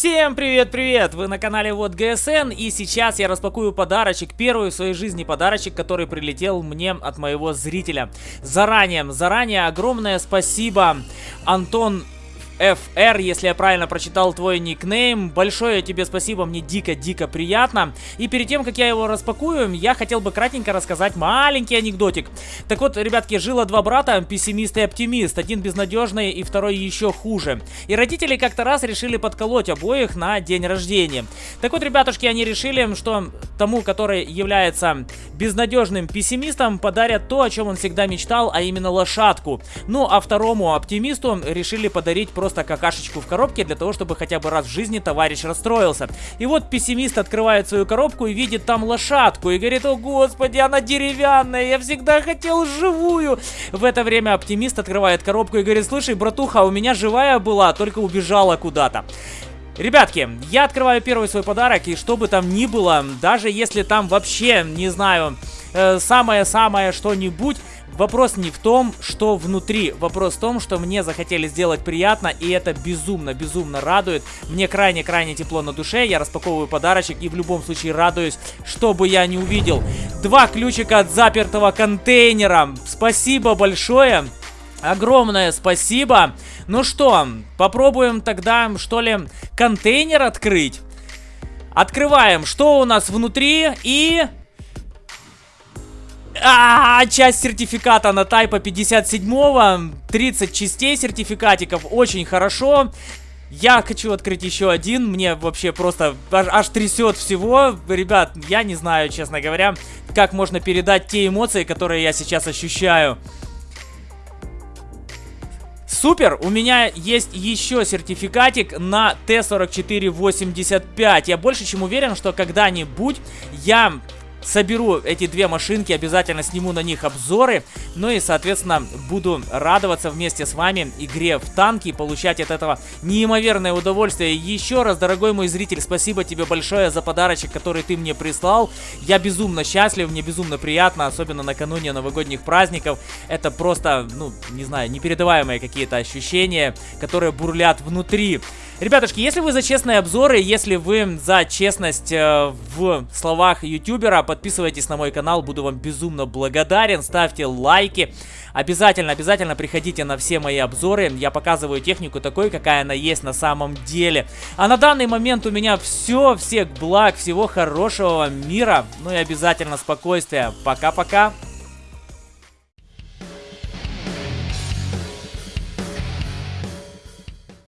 Всем привет-привет! Вы на канале Вот ГСН и сейчас я распакую подарочек, первый в своей жизни подарочек, который прилетел мне от моего зрителя. Заранее, заранее огромное спасибо, Антон FR, если я правильно прочитал твой никнейм. Большое тебе спасибо, мне дико-дико приятно. И перед тем, как я его распакую, я хотел бы кратенько рассказать маленький анекдотик. Так вот, ребятки, жило два брата, пессимист и оптимист. Один безнадежный и второй еще хуже. И родители как-то раз решили подколоть обоих на день рождения. Так вот, ребятушки, они решили, что тому, который является безнадежным пессимистом, подарят то, о чем он всегда мечтал, а именно лошадку. Ну, а второму оптимисту решили подарить просто просто какашечку в коробке для того, чтобы хотя бы раз в жизни товарищ расстроился. И вот пессимист открывает свою коробку и видит там лошадку и говорит, о господи, она деревянная, я всегда хотел живую. В это время оптимист открывает коробку и говорит, слушай, братуха, у меня живая была, только убежала куда-то. Ребятки, я открываю первый свой подарок, и что бы там ни было, даже если там вообще, не знаю, э, самое-самое что-нибудь, Вопрос не в том, что внутри, вопрос в том, что мне захотели сделать приятно, и это безумно-безумно радует. Мне крайне-крайне тепло на душе, я распаковываю подарочек и в любом случае радуюсь, что бы я не увидел. Два ключика от запертого контейнера. Спасибо большое. Огромное спасибо. Ну что, попробуем тогда, что ли, контейнер открыть. Открываем, что у нас внутри и... А, часть сертификата на тайпа 57-го, 30 частей сертификатиков, очень хорошо. Я хочу открыть еще один, мне вообще просто аж, аж трясет всего. Ребят, я не знаю, честно говоря, как можно передать те эмоции, которые я сейчас ощущаю. Супер, у меня есть еще сертификатик на Т-4485. Я больше чем уверен, что когда-нибудь я соберу эти две машинки, обязательно сниму на них обзоры. Ну и, соответственно, буду радоваться вместе с вами игре в танки и получать от этого неимоверное удовольствие. Еще раз, дорогой мой зритель, спасибо тебе большое за подарочек, который ты мне прислал. Я безумно счастлив, мне безумно приятно, особенно накануне новогодних праздников. Это просто, ну, не знаю, непередаваемые какие-то ощущения, которые бурлят внутри. Ребятушки, если вы за честные обзоры, если вы за честность э, в словах ютубера, подписывайтесь на мой канал, буду вам безумно благодарен, ставьте лайки. Обязательно, обязательно приходите на все мои обзоры, я показываю технику такой, какая она есть на самом деле. А на данный момент у меня все, всех благ, всего хорошего мира, ну и обязательно спокойствия. Пока-пока.